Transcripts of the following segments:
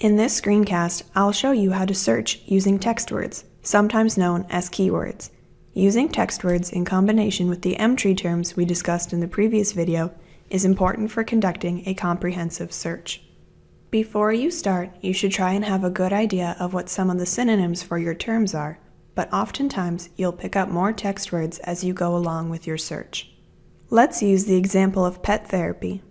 In this screencast, I'll show you how to search using text words, sometimes known as keywords. Using text words in combination with the Emtree terms we discussed in the previous video is important for conducting a comprehensive search. Before you start, you should try and have a good idea of what some of the synonyms for your terms are, but oftentimes you'll pick up more text words as you go along with your search. Let's use the example of pet therapy.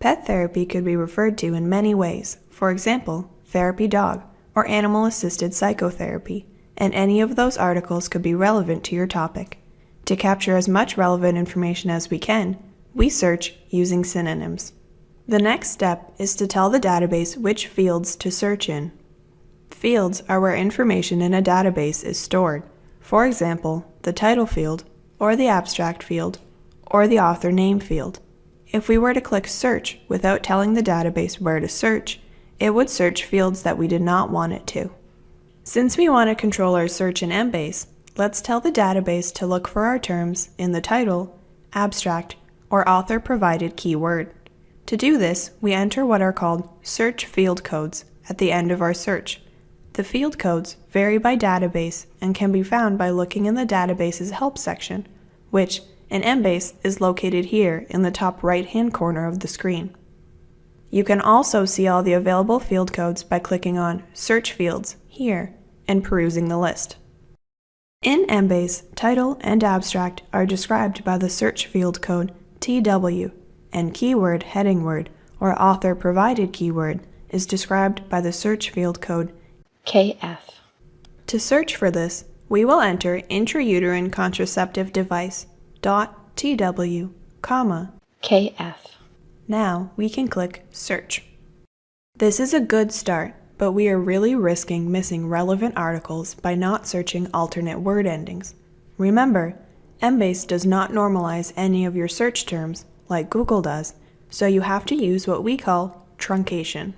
Pet therapy could be referred to in many ways, for example, therapy dog, or animal assisted psychotherapy, and any of those articles could be relevant to your topic. To capture as much relevant information as we can, we search using synonyms. The next step is to tell the database which fields to search in. Fields are where information in a database is stored, for example, the title field, or the abstract field, or the author name field. If we were to click Search without telling the database where to search, it would search fields that we did not want it to. Since we want to control our search in Embase, let's tell the database to look for our terms in the title, abstract, or author-provided keyword. To do this, we enter what are called search field codes at the end of our search. The field codes vary by database and can be found by looking in the database's help section, which in Embase is located here in the top right-hand corner of the screen. You can also see all the available field codes by clicking on Search Fields here and perusing the list. In Embase, title and abstract are described by the search field code TW, and keyword heading word or author provided keyword is described by the search field code KF. To search for this, we will enter intrauterine contraceptive device TW, comma, KF. Now we can click Search. This is a good start, but we are really risking missing relevant articles by not searching alternate word endings. Remember, Embase does not normalize any of your search terms like Google does, so you have to use what we call truncation.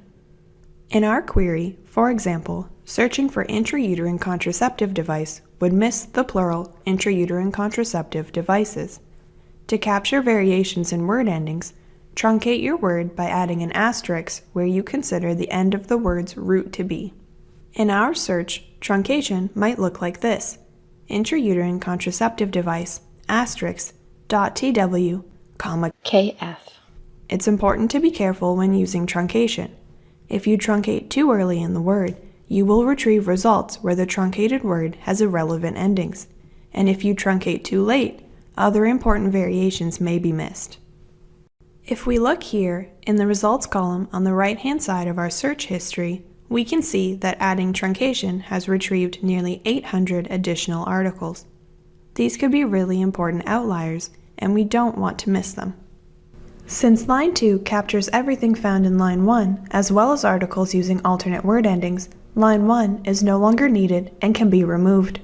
In our query, for example, searching for intrauterine contraceptive device would miss the plural intrauterine contraceptive devices. To capture variations in word endings, Truncate your word by adding an asterisk where you consider the end of the word's root to be. In our search, truncation might look like this. Intrauterine contraceptive device, asterisk, dot tw, comma, KF. It's important to be careful when using truncation. If you truncate too early in the word, you will retrieve results where the truncated word has irrelevant endings. And if you truncate too late, other important variations may be missed. If we look here in the results column on the right hand side of our search history, we can see that adding truncation has retrieved nearly 800 additional articles. These could be really important outliers, and we don't want to miss them. Since line 2 captures everything found in line 1, as well as articles using alternate word endings, line 1 is no longer needed and can be removed.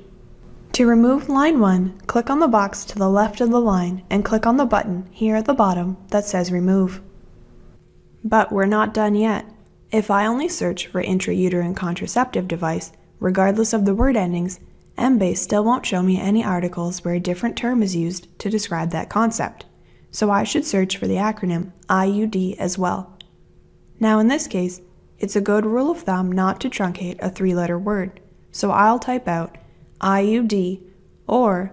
To remove line 1, click on the box to the left of the line and click on the button here at the bottom that says Remove. But we're not done yet. If I only search for intrauterine contraceptive device, regardless of the word endings, Embase still won't show me any articles where a different term is used to describe that concept. So I should search for the acronym IUD as well. Now in this case, it's a good rule of thumb not to truncate a three-letter word, so I'll type out IUD or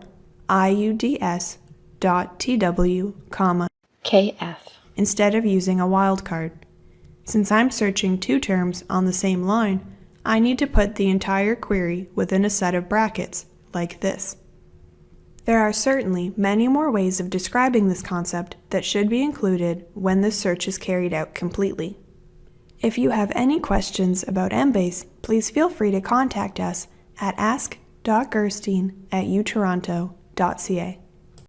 IUDS dot TW, comma, KF. instead of using a wildcard. Since I'm searching two terms on the same line, I need to put the entire query within a set of brackets, like this. There are certainly many more ways of describing this concept that should be included when this search is carried out completely. If you have any questions about Embase, please feel free to contact us at ask.gerstein at utoronto.ca.